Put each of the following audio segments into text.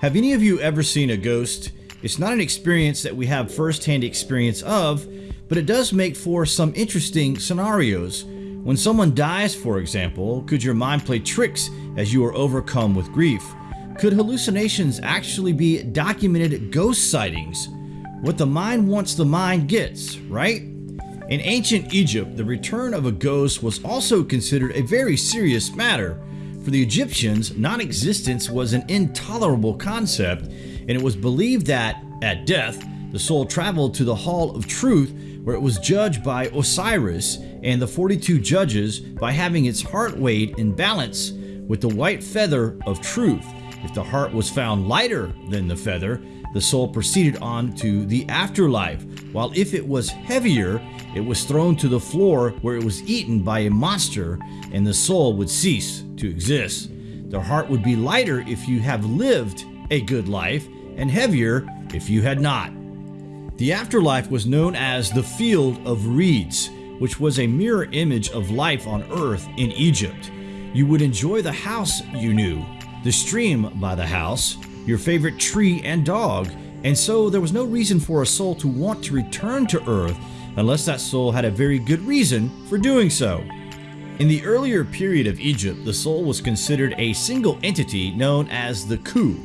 Have any of you ever seen a ghost? It's not an experience that we have first-hand experience of, but it does make for some interesting scenarios. When someone dies, for example, could your mind play tricks as you are overcome with grief? Could hallucinations actually be documented ghost sightings? What the mind wants the mind gets, right? In ancient Egypt, the return of a ghost was also considered a very serious matter. For the Egyptians, non-existence was an intolerable concept, and it was believed that, at death, the soul traveled to the Hall of Truth where it was judged by Osiris and the 42 judges by having its heart weighed in balance with the white feather of truth. If the heart was found lighter than the feather, the soul proceeded on to the afterlife, while if it was heavier, it was thrown to the floor where it was eaten by a monster and the soul would cease to exist. The heart would be lighter if you have lived a good life and heavier if you had not. The afterlife was known as the Field of Reeds, which was a mirror image of life on earth in Egypt. You would enjoy the house you knew, the stream by the house, your favorite tree and dog, and so there was no reason for a soul to want to return to earth unless that soul had a very good reason for doing so. In the earlier period of Egypt, the soul was considered a single entity known as the Khu,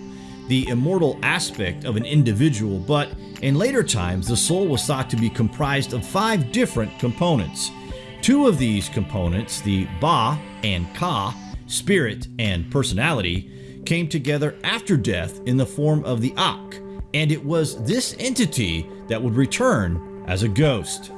the immortal aspect of an individual, but in later times the soul was thought to be comprised of five different components. Two of these components, the Ba and Ka, spirit and personality, came together after death in the form of the Akh, and it was this entity that would return as a ghost.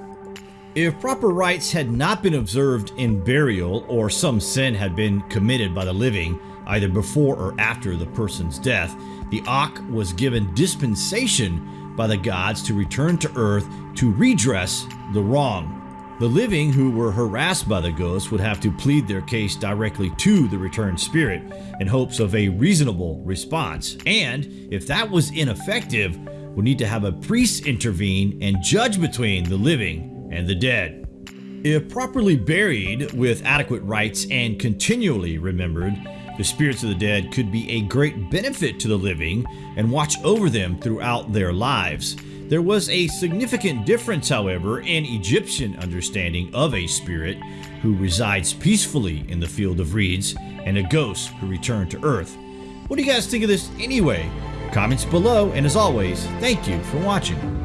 If proper rites had not been observed in burial or some sin had been committed by the living, either before or after the person's death, the Akh was given dispensation by the gods to return to earth to redress the wrong. The living who were harassed by the ghosts would have to plead their case directly to the returned spirit in hopes of a reasonable response, and if that was ineffective, would need to have a priest intervene and judge between the living and the dead. If properly buried with adequate rites and continually remembered, the spirits of the dead could be a great benefit to the living and watch over them throughout their lives. There was a significant difference, however, in Egyptian understanding of a spirit who resides peacefully in the field of reeds and a ghost who returned to earth. What do you guys think of this anyway? Comments below, and as always, thank you for watching.